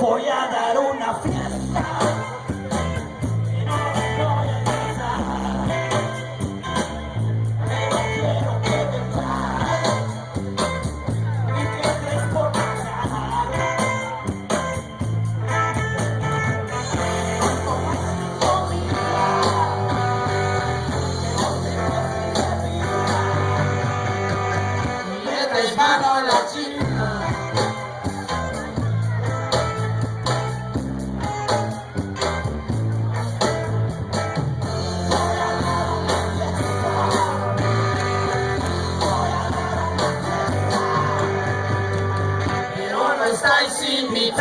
voy a dar una fiesta. está em cima,